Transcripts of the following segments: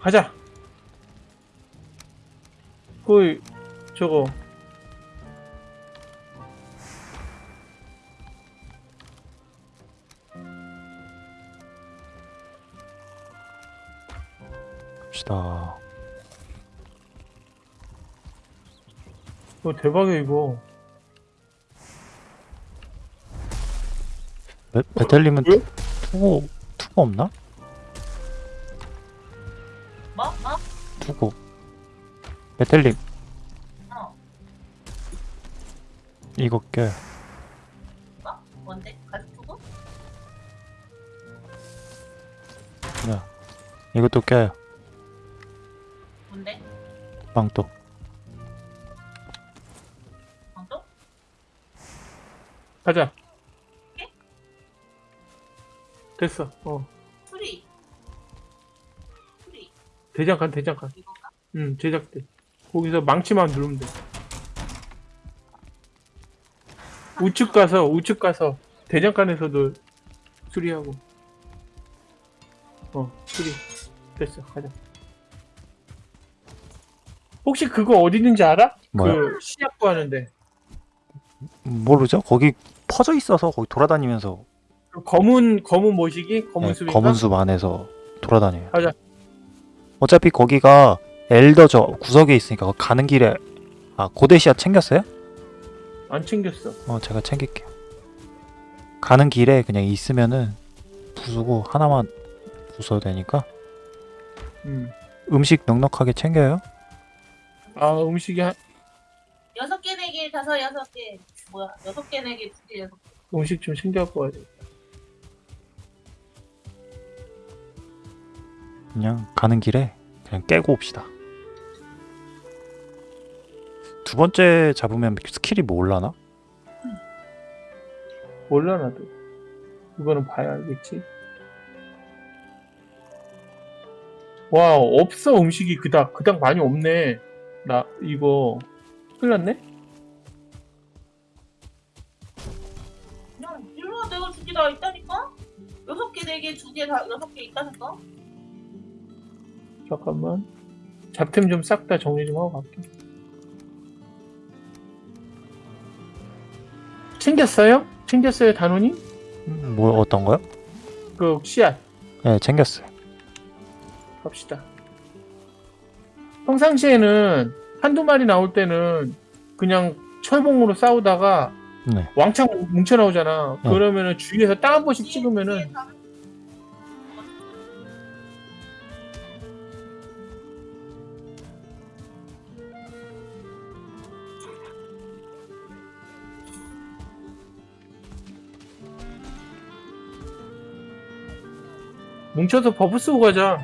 가자. 그 저거 갑시다. 어 대박이야 이거. 베, 베텔님은 뭐야? 투구 투구 없나? 베텔님 어. 이거 껴요. 뭐? 뭔데? 가죽 두고? 네. 이것도 껴요. 뭔데? 빵도. 방도? 가자. 됐어. 어 수리. 수리. 대장간 대장간. 응 제작대. 거기서 망치만 누르면 돼. 우측 가서 우측 가서 대장간에서도 수리하고. 어 수리. 됐어 가자. 혹시 그거 어디 있는지 알아? 뭐야? 그 시약 구하는데 모르죠? 거기 퍼져 있어서 거기 돌아다니면서 그 검은 검은 모시기 검은 네, 숲인가? 검은 숲 안에서 돌아다녀요. 가자. 어차피 거기가 엘더 저 구석에 있으니까 가는 길에 아 고데시아 챙겼어요? 안 챙겼어. 어 제가 챙길게요. 가는 길에 그냥 있으면은 부수고 하나만 부숴도 되니까 음. 음식 넉넉하게 챙겨요. 아 음식이 한, 여섯 개 내기 다섯 여섯 개. 뭐야? 여섯 개 내기 두 개, 여섯 개. 음식 좀 챙겨갖고 와야 돼. 그냥 가는 길에 그냥 깨고 옵시다. 두 번째 잡으면 스킬이 뭐 올라나? 몰라 나도. 이거는 봐야 알겠지. 와 없어 음식이 그닥 그닥 많이 없네. 나 이거 큰일 났네. 그냥 일로 와, 내가 두 개 다 있다니까? 여섯 개, 네 개, 두 개 다 여섯 개 있다니까? 잠깐만. 잡템 좀 싹 다 정리 좀 하고 갈게. 챙겼어요? 챙겼어요 단원이? 음, 뭐 어떤 거요? 그 씨앗 네 챙겼어요. 갑시다. 평상시에는 한두 마리 나올 때는 그냥 철봉으로 싸우다가 네. 왕창 뭉쳐 나오잖아. 네. 그러면은 주위에서 땅한 번씩 찍으면은 뭉쳐서 buff 쓰고 가자.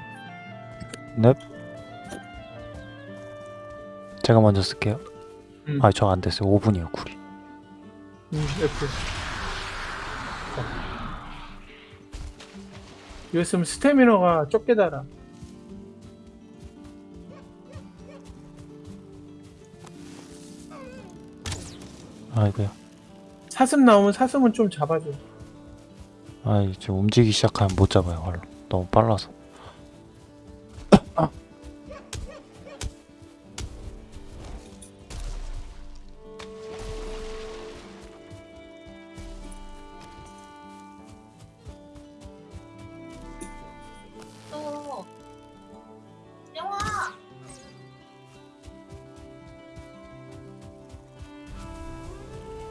넵. 제가 먼저 쓸게요. 음. 아, 저 안 됐어요. 5분이요, cool이. 음, F. 이랬으면 스태미너가 적게 달아. 아이고야. 사슴 나오면 사슴은 좀 잡아줘. 아, 이제 움직이기 시작하면 못 잡아요, 활로. 너무 빨라서.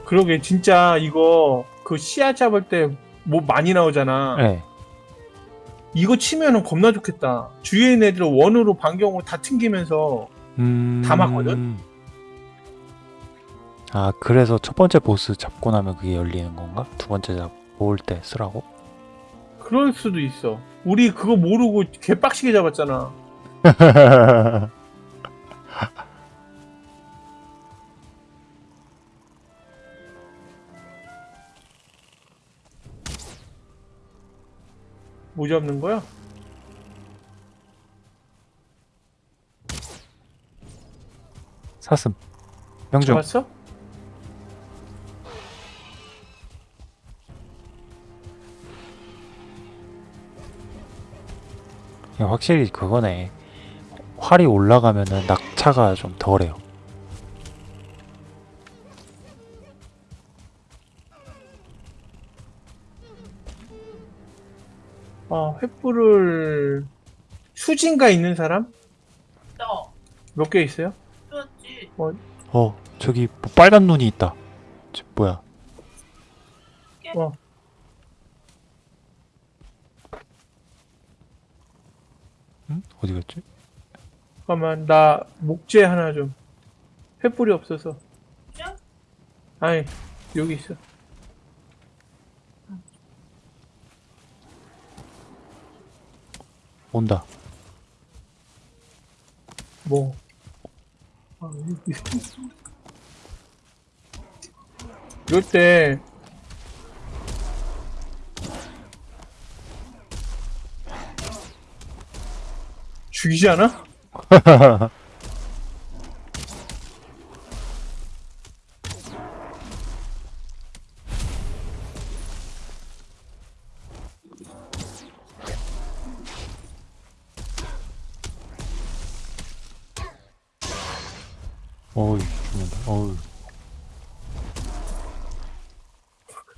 그러게 진짜 이거 그 씨앗 잡을 때 뭐 많이 나오잖아. 네. 이거 치면은 겁나 좋겠다. 주위에 있는 애들 원으로 반경으로 다 튕기면서 음... 다 맞거든? 아, 그래서 첫 번째 보스 잡고 나면 그게 열리는 건가? 두 번째 잡, 모을 때 쓰라고? 그럴 수도 있어. 우리 그거 모르고 개빡시게 잡았잖아. 뭐 잡는 거야? 사슴. 명중. 잡았어? 야, 확실히 그거네. 활이 올라가면은 낙차가 좀 덜해요. 아, 횃불을 수진가 있는 사람? 저몇개 있어요? 그렇지 어 저기 뭐 빨간 눈이 있다. 저 뭐야? 어. 응? 어디 갔지? 잠깐만, 나 목재 하나 좀. 횃불이 없어서. 아니, 여기 있어. 온다. 뭐. 아. 이럴 때 죽이지 않아? 어이 죽는다. 어이.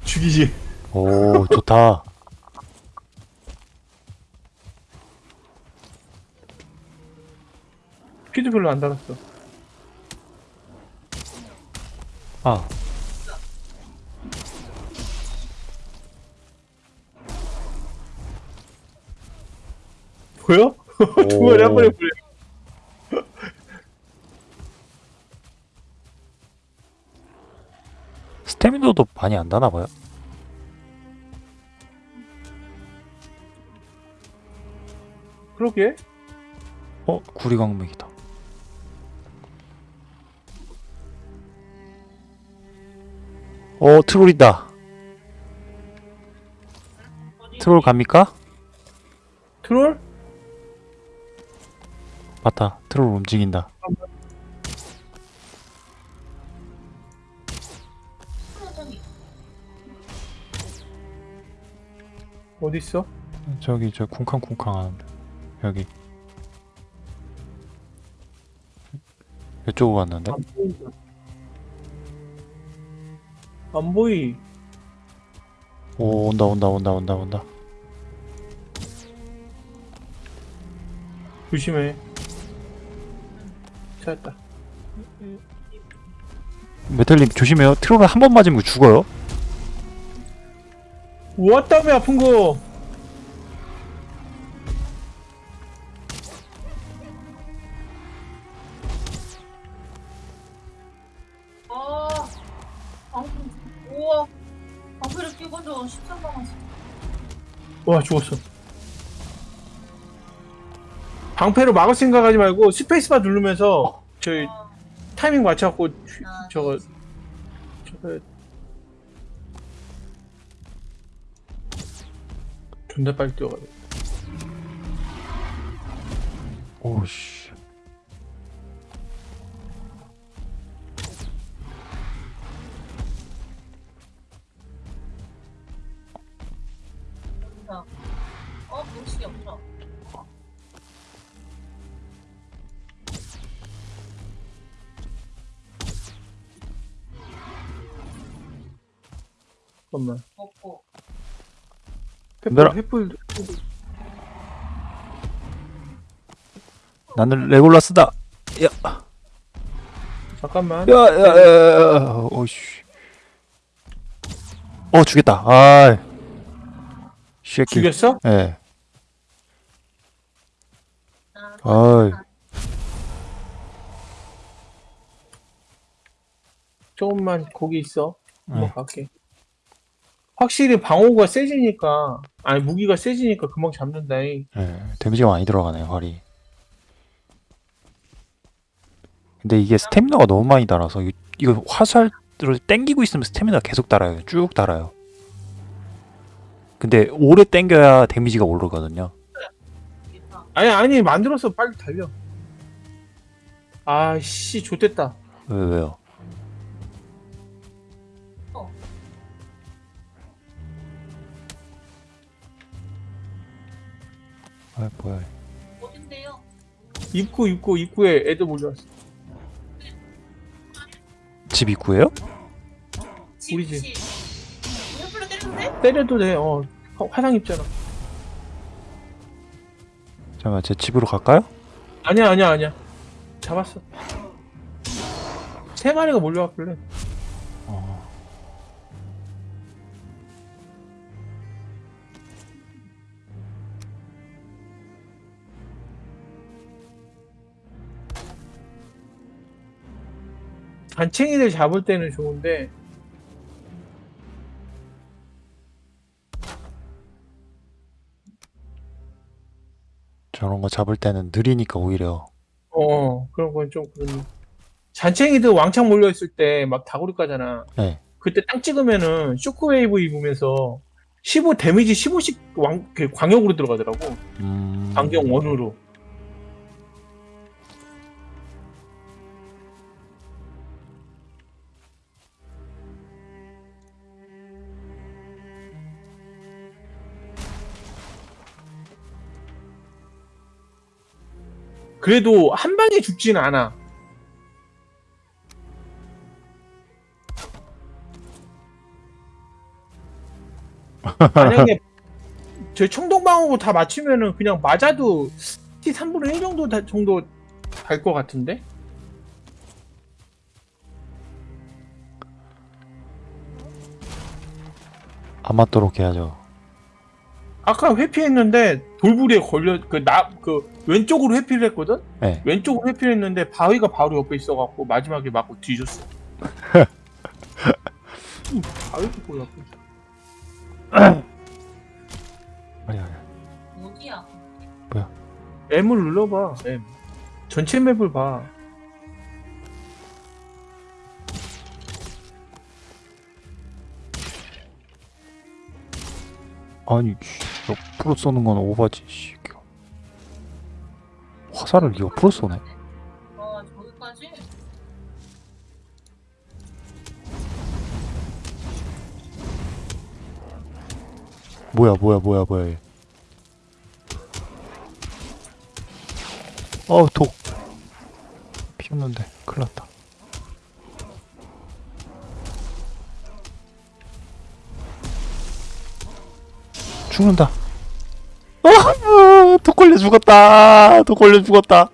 죽이지. 오 좋다. 피도 별로 안 달았어. 아 보여? 두 마리 한 번에 보여. 스태미너도 많이 안 다나 봐요. 그러게. 어 구리광맥이다. 어 트롤이다. 트롤 갑니까? 트롤? 맞다. 트롤 움직인다. 어디 있어? 저기 저 쿵쾅쿵쾅 하는데 여기 이쪽으로 안 보인다. 안 보이. 오 온다 온다 온다 온다 온다 조심해. 찾았다. 메탈님 조심해요 트롤을 한 번 맞으면 죽어요 왔다며 아픈 거. 아 방금 우와 방패를 끼고도 13 남았어 와 죽었어. 방패로 막을 생각하지 말고 스페이스바 누르면서 저희 아, 타이밍 맞춰갖고 휘- 아, 저거 저거 존나 빨리 뛰어가 얘들아. 횃불 횃불 나는 레골라스다 잠깐만. 야야 야 야 오씨 어 죽였다 아이 쉐키 죽였어? 예 아, 아이 조금만 거기 있어. 한번 네. 갈게. 확실히 방어가 세지니까 아니 무기가 세지니까 금방 잡는다잉. 예, 데미지가 많이 들어가네요 활이 근데 이게 스태미너가 너무 많이 달아서 이- 이거 화살을 땡기고 있으면 스태미너가 계속 달아요 쭉 달아요 근데 오래 땡겨야 데미지가 오르거든요 아니 아니 만들어서 빨리 달려. 아씨 좋됐다. 왜 왜요? 아 뭐야 어딘데요? 입구 입구 입구에 애들 몰려왔어. 집 입구예요? 집, 우리 집. 집. 횃불로 때려도 돼? 때려도 돼. 어 화- 화상 입잖아. 잠깐만 제 집으로 갈까요? 아니야 아니야 아니야. 잡았어. 세 마리가 몰려왔길래. 단챙이들 잡을 때는 좋은데 저런 거 잡을 때는 느리니까 오히려 어 그런 건 좀 그런. 잔챙이들 왕창 몰려 있을 때 막 다구리 까잖아. 네. 그때 딱 찍으면은 쇼크웨이브 입으면서 15 데미지 15씩 왕, 그 광역으로 들어가더라고. 음... 반경 원으로. 그래도 한 방에 죽지는 않아. 만약에 저 청동방어구 다 맞추면은 그냥 맞아도 T 3분의 1 정도 다, 정도 갈 것 같은데? 안 맞도록 해야죠 아까 회피했는데 돌부리에 걸려 그나그 왼쪽으로 회피를 했거든? 네. 왼쪽으로 회피를 했는데 바위가 바로 옆에 있어갖고 마지막에 맞고 뒤졌어. 음, 바위도 몰랐고. 아니 아니 어디야? M을 눌러봐. M. 전체 맵을 봐. 아니 씨, 옆으로 쏘는 건 오바지 씨. 화살을 옆으로 쏘네? 뭐야 뭐야 뭐야 뭐야 얘. 어우 독 피었는데 큰일 났다 죽는다 아, 독 걸려 죽었다 독 걸려 죽었다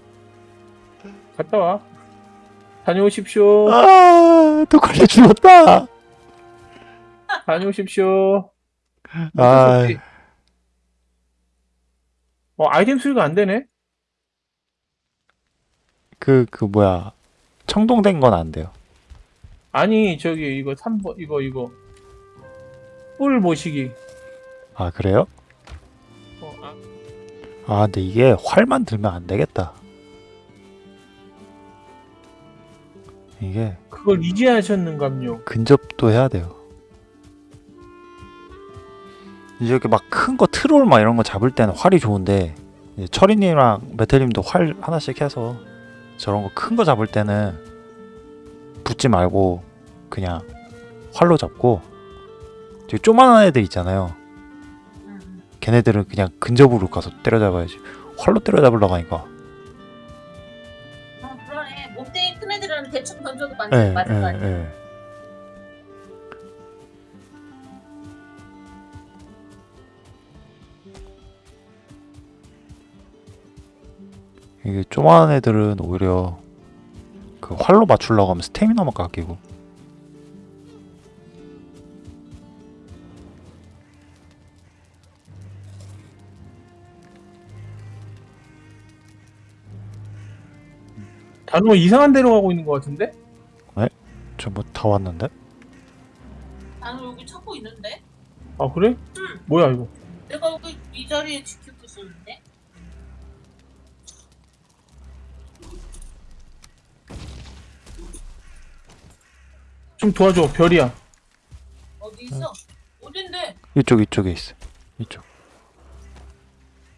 갔다 와. 다녀오십시오. 아, 독 걸려 죽었다 다녀오십시오. 아, 어, 아이템 수리가 안 되네? 그, 그, 뭐야. 청동된 건 안 돼요. 아니, 저기, 이거 3번, 이거, 이거. 뿔 모시기. 아, 그래요? 어, 아, 아, 근데 이게 활만 들면 안 되겠다. 이게 그걸 이제 하셨는감요. 근접도 해야 돼요. 이제 이렇게 막 큰 거 트롤 막 이런 거 잡을 때는 활이 좋은데 철이님이랑 메텔님도 활 하나씩 해서 저런 거 큰 거 잡을 때는 붙지 말고 그냥 활로 잡고 되게 조만한 애들 있잖아요. 걔네들은 그냥 근접으로 가서 때려잡아야지. 활로 때려잡으려고 하니까. 어, 그러네. 몸뚱이 큰 애들은 대충 던져도 맞, 예, 맞을 거 예, 아니야. 예. 이게 조그만 애들은 오히려 그 활로 맞추려고 하면 스태미나만 깎이고 단어 이상한 데로 가고 있는 것 같은데? 저뭐 다 왔는데? 나는 여기 찾고 있는데? 아, 그래? 응. 뭐야, 이거? 내가 여기 이 자리에 지키고 있었는데? 좀 도와줘, 별이야. 어디 있어? 어딘데? 이쪽 이쪽에 있어. 이쪽.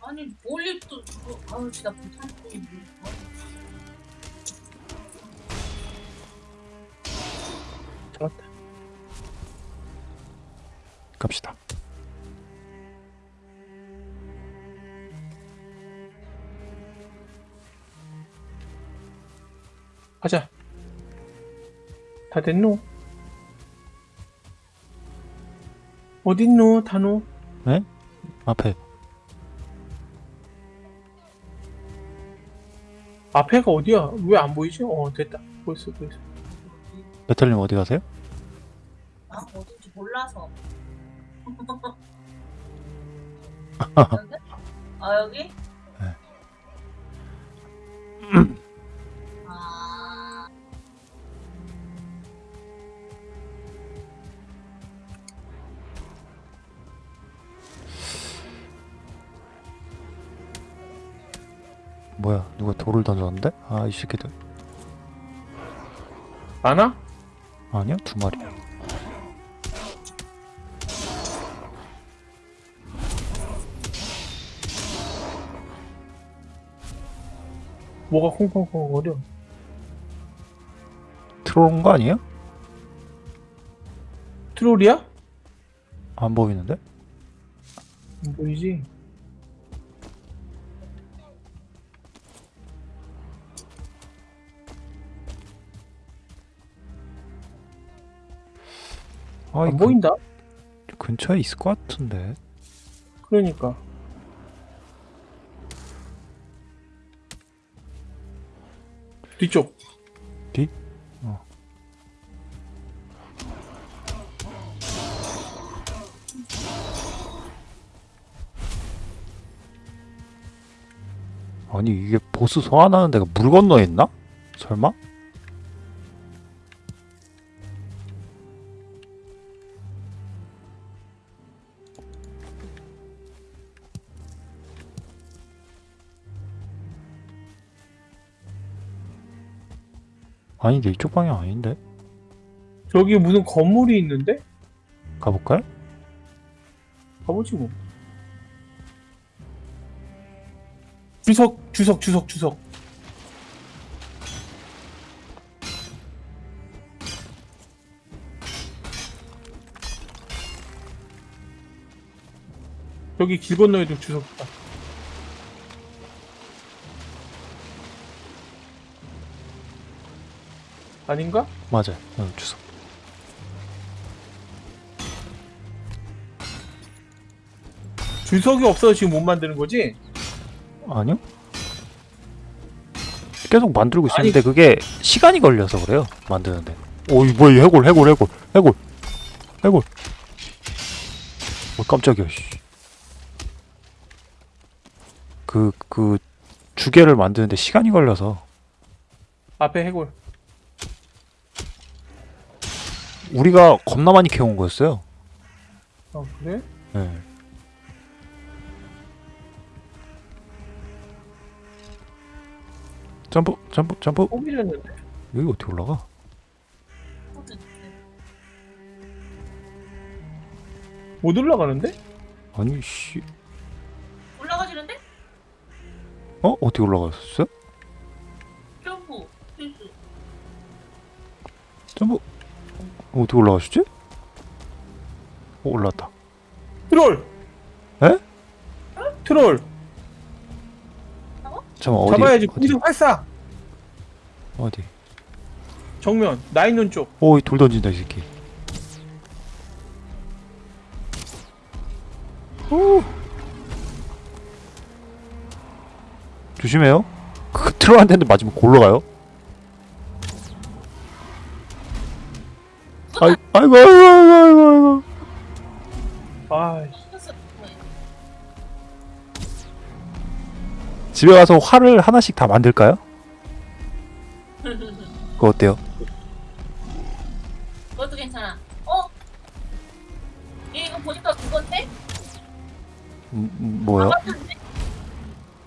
아니 멀리 또 뭐, 아우 진짜 못하는 거 잡았다. 갑시다. 가자. 다 됐노? 어딨노, 다노? 앞에 앞에가 어디야? 왜 안 보이지? 어, 됐다. 보였어, 보였어. 메탈님 어디 가세요? 아 어딘지 몰라서. 여기? 아 여기? 네. 아 뭐야 누가 돌을 던졌는데? 아 이 새끼들 많아? 아니야 두 마리 뭐가 콩콩콩 거려? 들어온 거 아니에요? 트롤이야? 안 보이는데? 안 보이지? 아안이 보인다? 근, 근처에 있을 것 같은데 그러니까. 뒤쪽. 뒤? 어. 아니 이게 보스 소환하는 데가 물 건너에 있나? 설마? 아닌데 이쪽 방향 아닌데? 저기 무슨 건물이 있는데? 가볼까요? 가보지 뭐. 주석, 주석, 주석, 주석. 여기 길 건너에도 주석 있다. 아닌가? 맞아요. 응, 주소. 주석이 없어서 지금 못 만드는 거지? 아니요? 계속 만들고 있었는데 그게 시간이 걸려서 그래요. 만드는데. 오, 이 뭐야, 이 해골, 해골, 해골, 해골, 해골. 어, 깜짝이야, 씨. 그, 그, 주개를 만드는데 시간이 걸려서 앞에 해골. 우리가 겁나 많이 캐온 거였어요. 어, 그래? 네. 점프, 점프, 점프. 포기했는데. 여기 어떻게 올라가? 못 올라가는데? 아니, 씨. 올라가지는데? 어? 어떻게 올라갔었어요? 점프 필수. 점프. 어, 어떻게 올라가시지? 어, 올라왔다. 트롤! 에? 트롤! 잠깐 어디? 잡아야지. 공중 활사! 어디? 정면. 나 있는 쪽. 오, 이돌 던진다 이 새끼. 오. 조심해요. 그 트롤한테는 맞으면 골로 가요. 아이, 아이고, 아이고, 아이고, 아이고, 아이고. 아이씨. 집에 가서 활을 하나씩 다 만들까요? 그거 어때요? 그것도 괜찮아. 어? 얘 이거 보니까 그건데? 음, 음, 뭐요?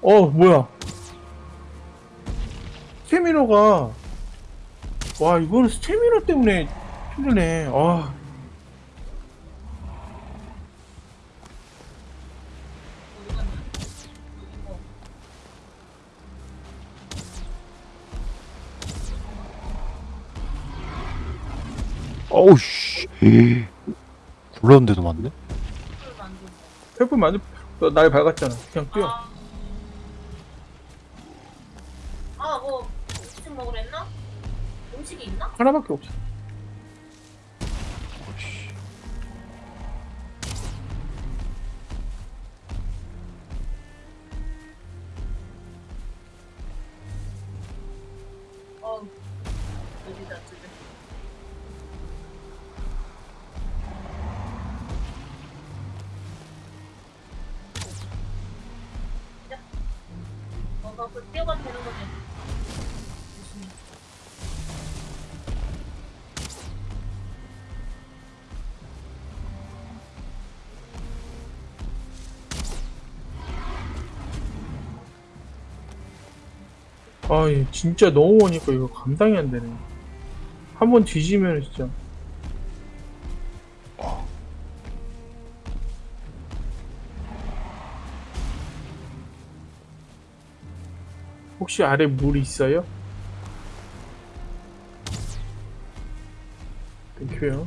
어, 뭐야. 스테미너가. 와, 이거는 스테미너 때문에 힘드네. 아. 어우 씨. 굴렀는데도 맞네. 만들고. 횃불 만들, 너날 밝았잖아. 그냥 뛰어. 아, 아, 뭐, 무슨 먹으랬나? 음식이 있나? 하나밖에 없어. 아, 얘 진짜 너무 오니까 이거 감당이 안 되네. 한 번 뒤지면 진짜. 혹시 아래 물 있어요? 땡큐요.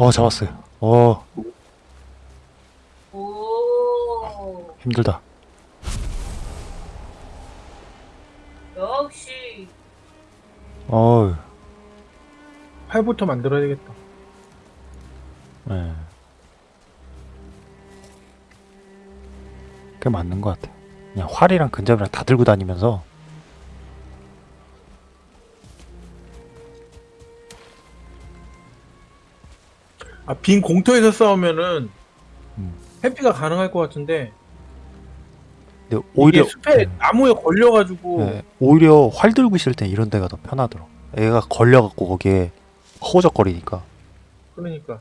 어 잡았어요. 어 오 힘들다. 역시 어우. 팔부터 만들어야 되겠다. 네. 그게 맞는 것 같아. 그냥 활이랑 근접이랑 다 들고 다니면서 빈 공터에서 싸우면은 음. 회피가 가능할 것 같은데 근데 오히려 숲에 음, 나무에 걸려가지고 네, 오히려 활 들고 있을 땐 이런 데가 더 편하더라. 애가 걸려갖고 거기에 허우적거리니까. 그러니까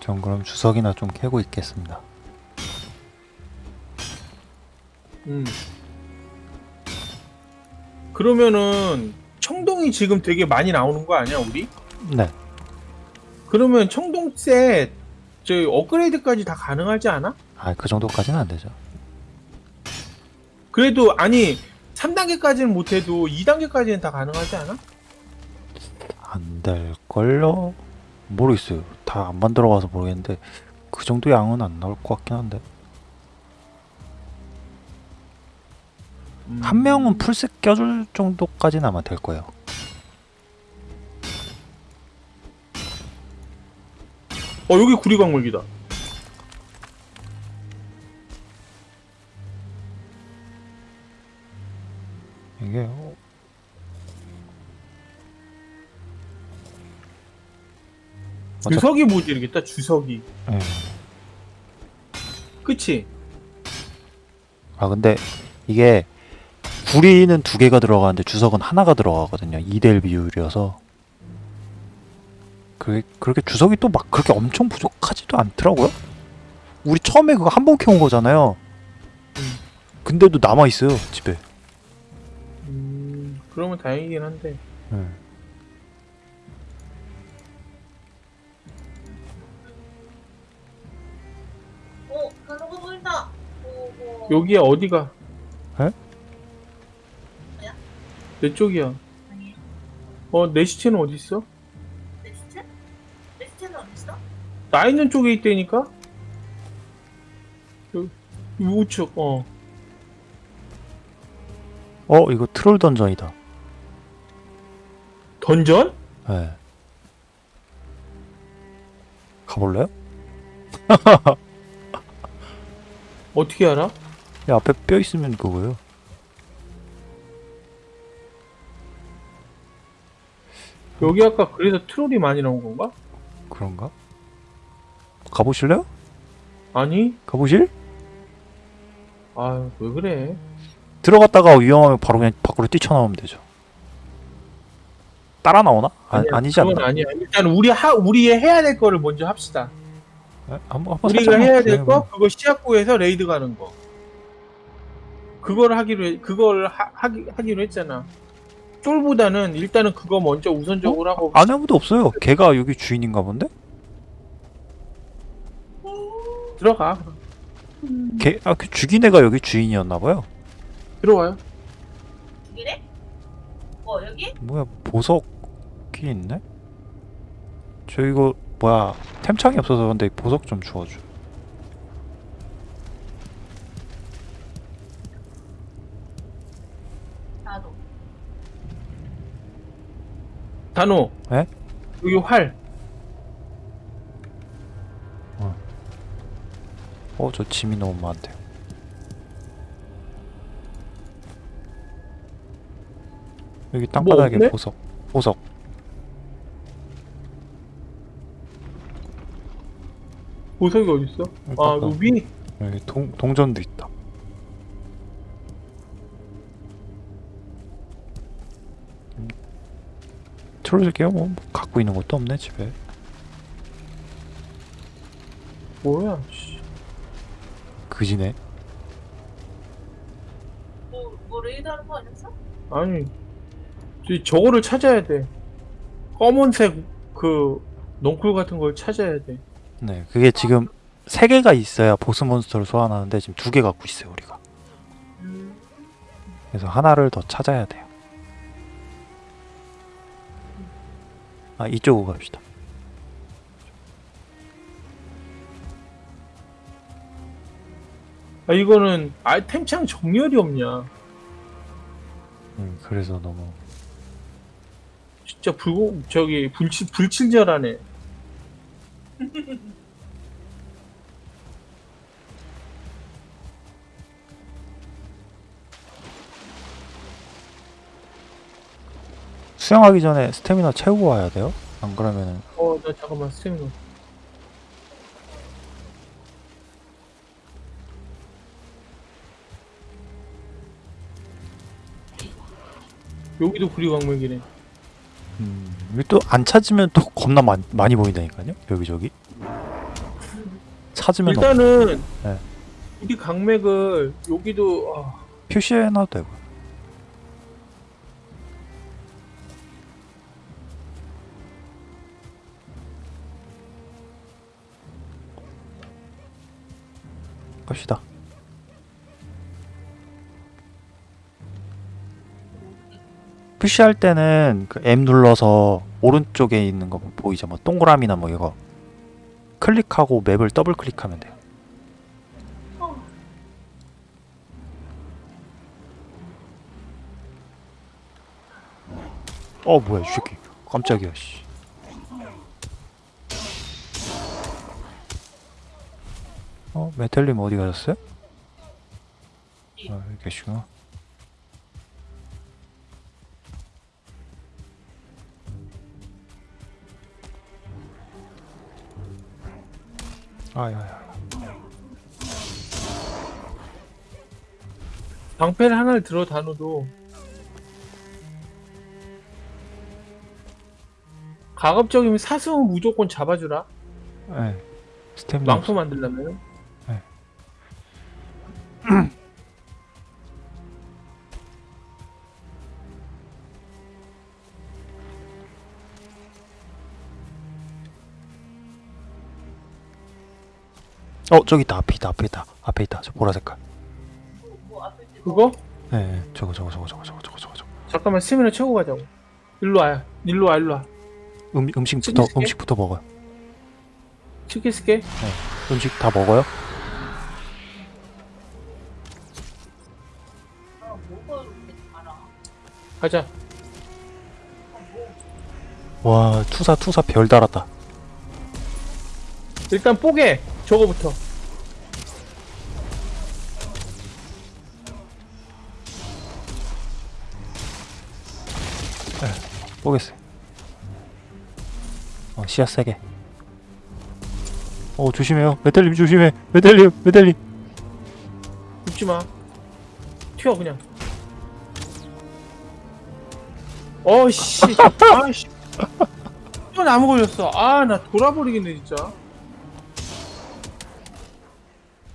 전 그럼 주석이나 좀 캐고 있겠습니다. 음. 그러면은 청동이 지금 되게 많이 나오는 거 아니야 우리? 네. 그러면 청동 셋 저희 업그레이드까지 다 가능하지 않아? 아, 그 정도까지는 안 되죠. 그래도 아니 3단계까지는 못해도 2단계까지는 다 가능하지 않아? 안 될걸요? 모르겠어요. 다 안 만들어봐서 모르겠는데 그 정도 양은 안 나올 것 같긴 한데 음. 한 명은 풀셋 껴줄 정도까지는 아마 될 거예요. 어 여기 구리광물기다. 이게 어, 주석이 모질이겠다 주석이. 예. 그치? 아 근데 이게 구리는 두 개가 들어가는데 주석은 하나가 들어가거든요. 2대1 비율이어서 그 그렇게 주석이 또 막 그렇게 엄청 부족하지도 않더라고요. 우리 처음에 그거 한 번 캐온 거잖아요. 음. 근데도 남아 있어요 집에. 음 그러면 다행이긴 한데. 가는 거 보인다. 오고 여기야 어디가? 에? 내 쪽이야. 아니 어 내 시체는 어디 있어? Next? Next는 어디 있어? 나 있는 쪽에 있다니까? 여기 우측 어. 어 이거 troll dungeon이다. Dungeon? 예. 가볼래요? 어떻게 알아? 야, 앞에 뼈 있으면 그거예요. 여기 아까 그래서 트롤이 많이 나온 건가? 그런가? 가보실래요? 아니? 가보실? 아왜 그래? 들어갔다가 위험하면 바로 그냥 밖으로 뛰쳐나오면 되죠. 따라 나오나? 아, 아니야, 아니지 그건 않나? 아니야. 일단 우리 하 우리 해야 될 거를 먼저 합시다. 예? 한번 한번 우리가 해야 될. 거 그거 시작구에서 raid 가는 거. 그걸 하기로 해, 그걸 하, 하기, 하기로 했잖아. 쫄보다는 일단은 그거 먼저 우선적으로 하고 안 아무도 없어요. 걔가 여기 주인인가 본데? 들어가. 걔, 아, 그 죽인 애가 여기 주인이었나봐요. 들어와요. 이래? 어 여기? 뭐야, 보석이 있네? 저 이거, 뭐야, 템창이 없어서 근데 보석 좀 주워줘. 나도. 단호. 에? 여기 활. 어, 저 짐이 너무 많대. 여기 땅바닥에 없네? 보석. 보석. 보석이 어디 있어? 아, 아까 여기 여기 동, 동전도 있다. 틀어줄게요. 뭐 갖고 있는 것도 없네 집에. 뭐야? 씨. 그지네. 뭐, 뭐 raid 하는 거 아니었어? 아니, 저 저거를 찾아야 돼. 검은색 그 넝쿨 같은 걸 찾아야 돼. 네, 그게 지금 세 개가 있어야 보스 몬스터를 소환하는데 지금 두 개 갖고 있어요 우리가. 음. 그래서 하나를 더 찾아야 돼요. 아 이쪽으로 갑시다. 아 이거는 아이템창 정렬이 없냐? 음, 그래서 너무 진짜 불고 저기 불칠 불친절하네. 수영하기 전에 스태미나 채우고 와야 돼요. 안 그러면은 어, 나 잠깐만 스태미너. 여기도 구리광맥이네. 음, 또안 찾으면 또 겁나 많, 많이 보인다니까요. 여기저기 찾으면 없, 일단은 네. 우리 강맥을 여기도 아, 표시해놔도 되고. 갑시다. 푸시할 때는 그 M 눌러서 오른쪽에 있는 거 보이죠? 뭐 동그라미나 뭐 이거 클릭하고 맵을 더블 클릭하면 돼요. 어. 어 뭐야 이 새끼 깜짝이야 씨. 어 메텔님 어디 가셨어요? 아 여기 계시구나 아야야 방패를 하나를 들어 다녀도 가급적이면 사슴은 무조건 잡아주라. 네 스태미나 망토 만들려면. 어 저기 있다. 앞에 있다. 앞에 있다. 앞에 있다. 저 보라색깔. 그거? 네 저거 저거 저거 저거 저거 저거 저거 잠깐만 스미를 채우고 가자고. 일로 와요. 일로 와 일로 와. 음, 음식부터 치킨 음식부터 먹어요. 치킨 스케? 네. 음식 다 먹어요? 가자. 와 투사 투사 별 달았다. 일단 뽀개 저거부터. 보겠어요 어 씨앗 세개 어 조심해요 메텔님 조심해 메텔님 메텔님 죽지 마. 튀어 그냥. 어씨. 아씨. 또 나무 걸렸어. 아 나 돌아버리겠네 진짜.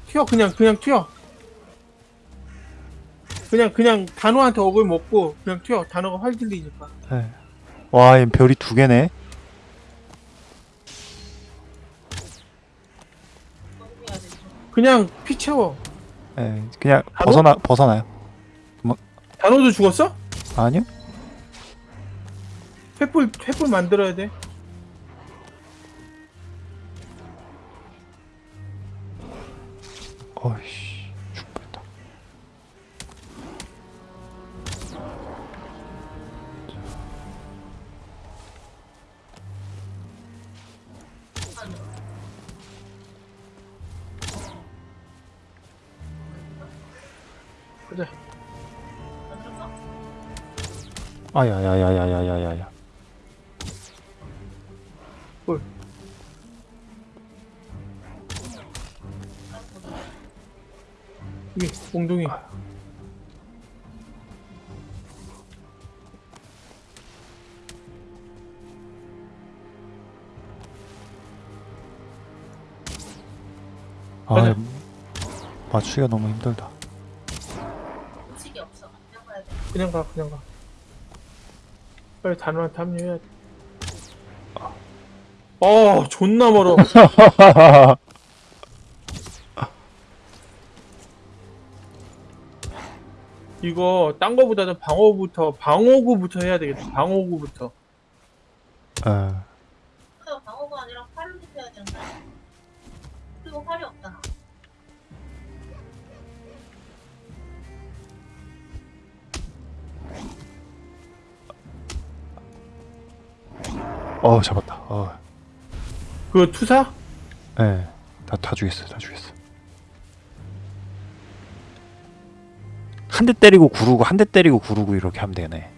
튀어 그냥 그냥 튀어. 그냥 그냥 단호한테 억을 먹고 그냥 튀어. 단호가 활 들리니까. 네. 와얘 별이 두 개네? 그냥 피 채워. 예, 그냥 단호? 벗어나 벗어나요. 단호도 죽었어? 아니요? 횃불 횃불 만들어야 돼. 어이씨 아야야야야야야야 헐. 이게 몽둥이. 아, 맞추기가 너무 힘들다. 그냥 가, 그냥 가. 빨리 단호한테 합류해야 돼. 어 존나 멀어. 이거 딴 거보다는 방어구부터 방어구부터 해야 되겠다. 방어구부터. 예. 어 잡았다. 어. 그 투사? 예. 다, 다 죽였어, 다 죽였어. 한 대 때리고 구르고, 한 대 때리고 구르고 이렇게 하면 되네.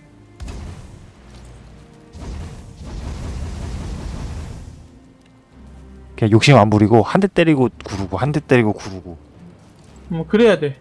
그냥 욕심 안 부리고 한 대 때리고 구르고, 한 대 때리고 구르고. 뭐 그래야 돼.